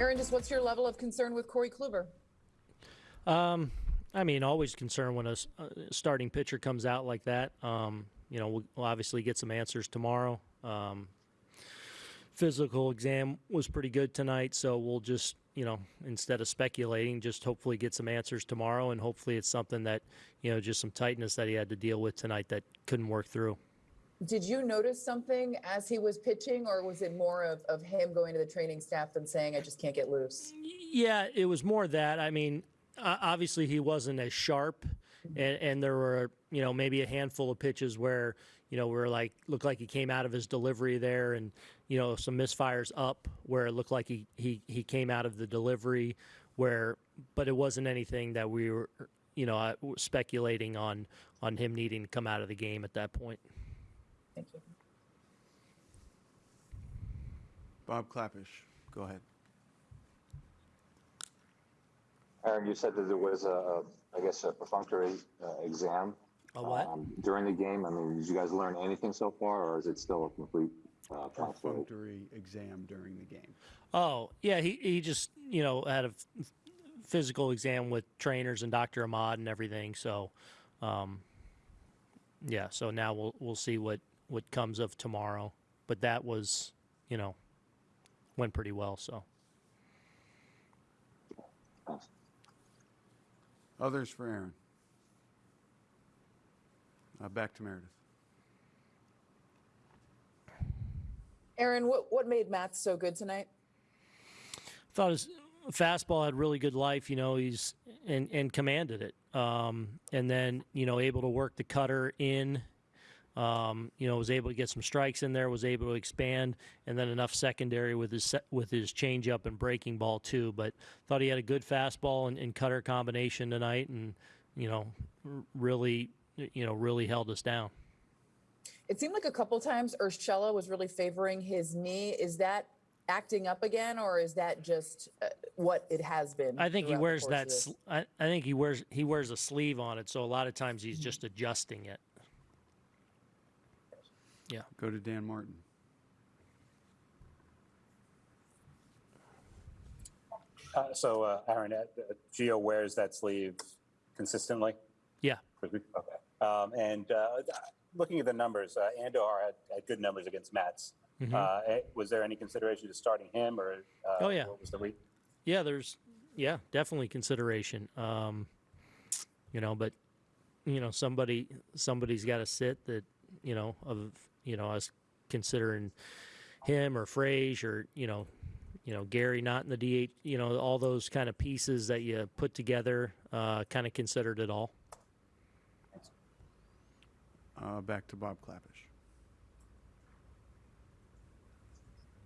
Aaron, just what's your level of concern with Corey Kluber? Um, I mean, always concerned when a starting pitcher comes out like that. Um, you know, we'll, we'll obviously get some answers tomorrow. Um, physical exam was pretty good tonight, so we'll just, you know, instead of speculating, just hopefully get some answers tomorrow, and hopefully it's something that, you know, just some tightness that he had to deal with tonight that couldn't work through. Did you notice something as he was pitching, or was it more of, of him going to the training staff and saying, I just can't get loose? Yeah, it was more that. I mean, obviously he wasn't as sharp, and, and there were you know maybe a handful of pitches where you know were like looked like he came out of his delivery there, and you know some misfires up where it looked like he he he came out of the delivery where, but it wasn't anything that we were you know uh, speculating on on him needing to come out of the game at that point. Thank you. Bob Klapisch, go ahead. Aaron, you said that there was a, I guess, a perfunctory uh, exam A what? um, during the game. I mean, did you guys learn anything so far, or is it still a complete uh. Perfunctory exam during the game. Oh, yeah, he, he just, you know, had a physical exam with trainers and Dr. Ahmad and everything. So, um, yeah, so now we'll we'll see what what comes of tomorrow. But that was, you know, went pretty well, so. Others for Aaron. Uh, back to Meredith. Aaron, what, what made Matz so good tonight? thought his fastball had really good life. You know, he's and and commanded it. Um, and then you know able to work the cutter in. Um, you know, was able to get some strikes in there. Was able to expand, and then enough secondary with his se- with his changeup and breaking ball too. But thought he had a good fastball and, and cutter combination tonight, and you know, really, you know, really held us down. It seemed like a couple times Urshela was really favoring his knee. Is that acting up again, or is that just uh, what it has been? I think he wears that. I, I think he wears he wears a sleeve on it, so a lot of times he's just adjusting it. Go to Dan Martin. Uh, so, uh, Aaron, uh, uh, Gio wears that sleeve consistently? Yeah. Okay. Um, and uh, looking at the numbers, uh, Odor had, had good numbers against Matz. Uh, eh, was there any consideration to starting him, or uh, Oh, yeah. what was the re- Yeah, there's yeah, definitely consideration. Um, you know, but you know, somebody somebody's got to sit that you know of you know us considering him or Frage or you know, you know Gary not in the DH. You know, all those kind of pieces that you put together, uh, kind of considered it all. Uh, back to Bob Klapisch.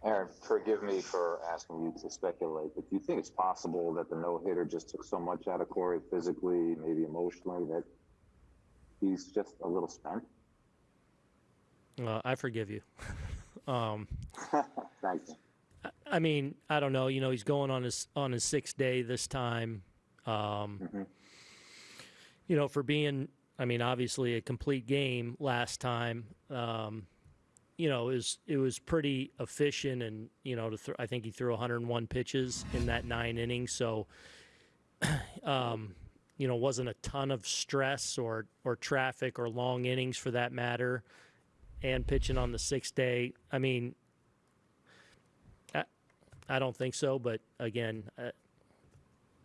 Aaron, forgive me for asking you to speculate, but do you think it's possible that the no hitter just took so much out of Corey physically, maybe emotionally, that he's just a little spent? Uh, I forgive you. um, Thank you. I mean, I don't know. You know, he's going on his on his sixth day this time. Um, Mhm. You know, for being, I mean, obviously a complete game last time. Um, you know, it was it was pretty efficient, and you know, to th- I think he threw 101 pitches in that nine innings. So, um, you know, wasn't a ton of stress or or traffic or long innings for that matter. And pitching on the sixth day, I mean, I I don't think so, but again, uh,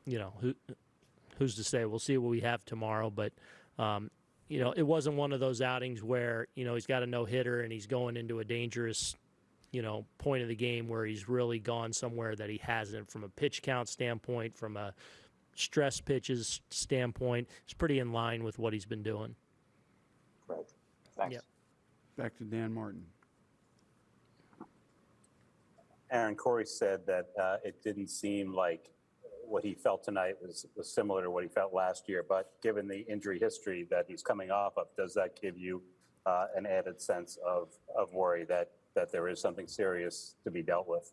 you know, who who's to say? We'll see what we have tomorrow, but um, you know, it wasn't one of those outings where you know he's got a no hitter and he's going into a dangerous, you know, point of the game where he's really gone somewhere that he hasn't from a pitch count standpoint, from a stress pitches standpoint. It's pretty in line with what he's been doing. Right. Thanks. Yep. Back to Dan Martin. Aaron Corey said that uh, it didn't seem like what he felt tonight was, was similar to what he felt last year. But given the injury history that he's coming off of, does that give you uh, an added sense of, of worry that, that there is something serious to be dealt with?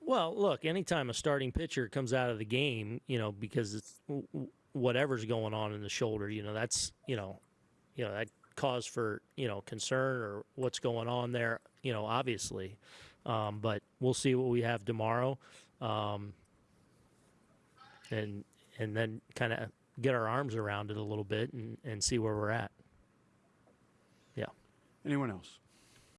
Well, look, anytime a starting pitcher comes out of the game, you know, because it's w- w- whatever's going on in the shoulder, you know, that's, you know, you know, that cause for, you know, concern or what's going on there, you know, obviously. Um, but we'll see what we have tomorrow. um, and and then kind of get our arms around it a little bit and, and see where we're at. Yeah. Anyone else?